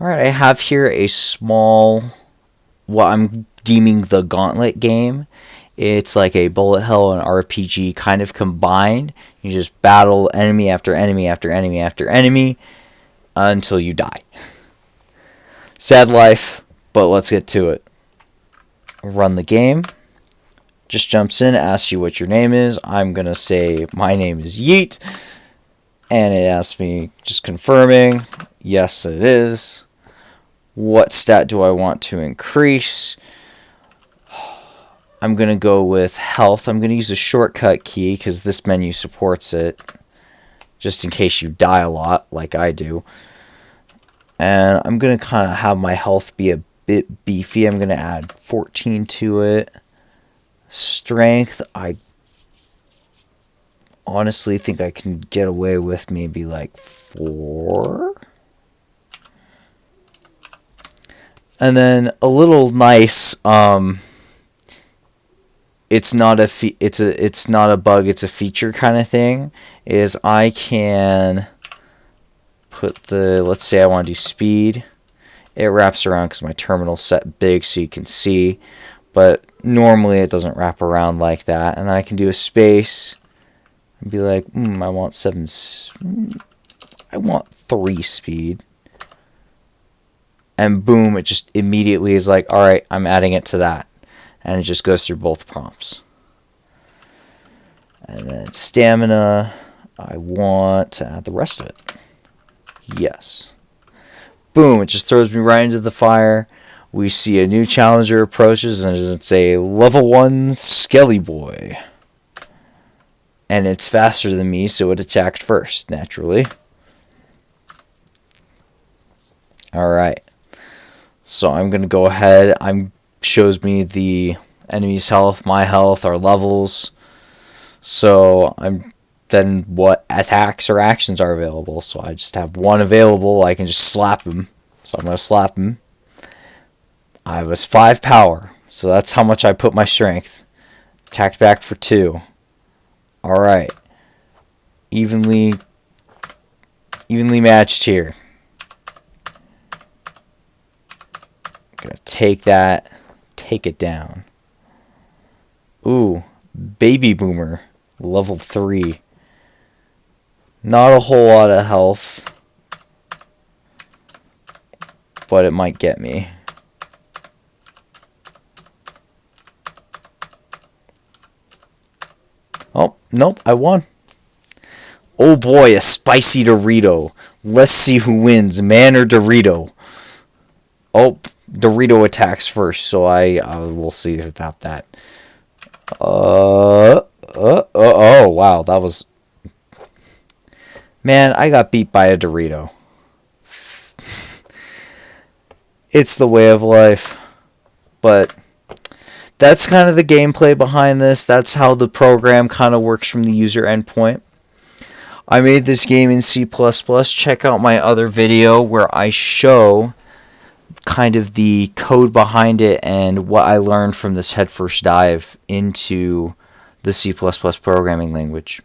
Alright, I have here a small, what I'm deeming the gauntlet game. It's like a bullet hell and RPG kind of combined. You just battle enemy after enemy after enemy after enemy until you die. Sad life, but let's get to it. Run the game. Just jumps in, asks you what your name is. I'm going to say my name is Yeet. And it asks me just confirming. Yes, it is. What stat do I want to increase? I'm going to go with health. I'm going to use a shortcut key because this menu supports it. Just in case you die a lot, like I do. And I'm going to kind of have my health be a bit beefy. I'm going to add 14 to it. Strength, I honestly think I can get away with maybe like 4. And then a little nice um it's not a fe- it's a it's not a bug, it's a feature kind of thing is I can put the let's say I want to do speed. It wraps around cuz my terminal's set big so you can see, but normally it doesn't wrap around like that. And then I can do a space and be like, mm, I want 7 I want 3 speed and boom, it just immediately is like, all right, I'm adding it to that. And it just goes through both prompts. And then stamina, I want to add the rest of it. Yes. Boom, it just throws me right into the fire. We see a new challenger approaches, and it's a level 1 Skelly Boy. And it's faster than me, so it attacked first, naturally. Alright. So I'm going to go ahead. I'm shows me the enemy's health, my health, our levels. So I'm then what attacks or actions are available. So I just have one available. I can just slap him. So I'm going to slap him. I was 5 power. So that's how much I put my strength. Attacked back for 2. Alright. Evenly evenly matched here. Gonna take that, take it down. Ooh, Baby Boomer, level 3. Not a whole lot of health, but it might get me. Oh, nope, I won. Oh boy, a spicy Dorito. Let's see who wins, man or Dorito. Oh, Dorito attacks first, so I uh, will see without that. Uh, uh, uh, oh, wow, that was... Man, I got beat by a Dorito. it's the way of life. But that's kind of the gameplay behind this. That's how the program kind of works from the user endpoint. I made this game in C++. Check out my other video where I show kind of the code behind it and what I learned from this headfirst dive into the C++ programming language.